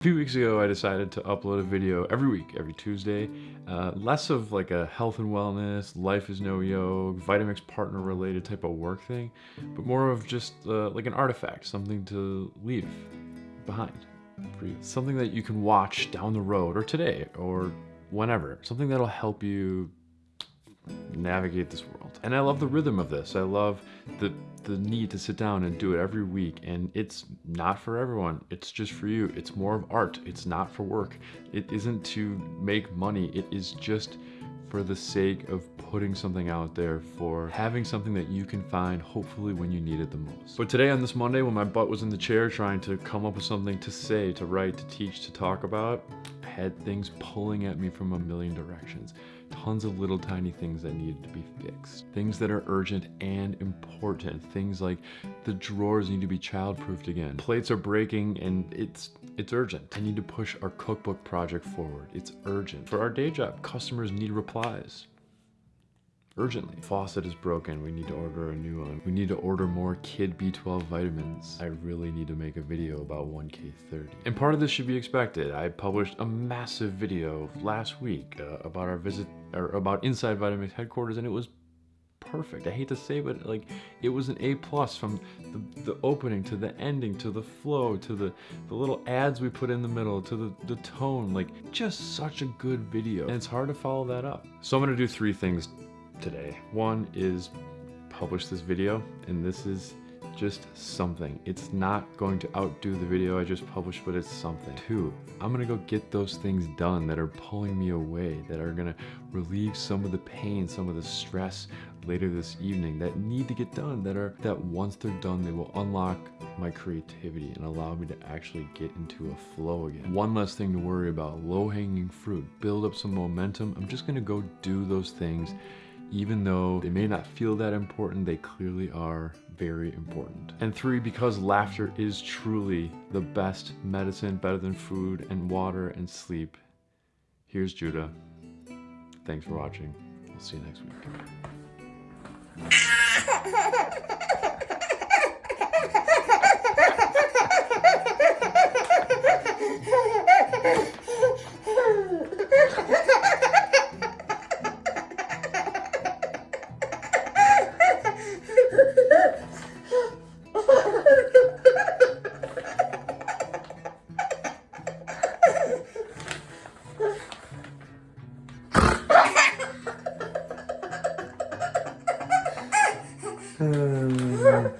A few weeks ago, I decided to upload a video every week, every Tuesday. Uh, less of like a health and wellness, life is no yoke, Vitamix partner related type of work thing, but more of just uh, like an artifact, something to leave behind for you. Something that you can watch down the road or today or whenever. Something that'll help you navigate this world. And I love the rhythm of this. I love the the need to sit down and do it every week. And it's not for everyone. It's just for you. It's more of art. It's not for work. It isn't to make money. It is just for the sake of putting something out there for having something that you can find hopefully when you need it the most. But today on this Monday when my butt was in the chair trying to come up with something to say, to write, to teach, to talk about, I had things pulling at me from a million directions tons of little tiny things that needed to be fixed. Things that are urgent and important. Things like the drawers need to be childproofed again. Plates are breaking and it's it's urgent. I need to push our cookbook project forward. It's urgent. For our day job, customers need replies urgently. Faucet is broken, we need to order a new one. We need to order more kid B12 vitamins. I really need to make a video about 1K30. And part of this should be expected. I published a massive video last week uh, about our visit, or about Inside Vitamix headquarters and it was perfect. I hate to say, but like it was an A plus from the, the opening to the ending to the flow to the, the little ads we put in the middle to the, the tone, like just such a good video. And it's hard to follow that up. So I'm gonna do three things today. One is publish this video, and this is just something. It's not going to outdo the video I just published, but it's something. Two, I'm gonna go get those things done that are pulling me away, that are gonna relieve some of the pain, some of the stress later this evening that need to get done, that are that once they're done, they will unlock my creativity and allow me to actually get into a flow again. One less thing to worry about, low-hanging fruit, build up some momentum. I'm just gonna go do those things even though they may not feel that important, they clearly are very important. And three, because laughter is truly the best medicine, better than food and water and sleep. Here's Judah. Thanks for watching. We'll see you next week. Uh,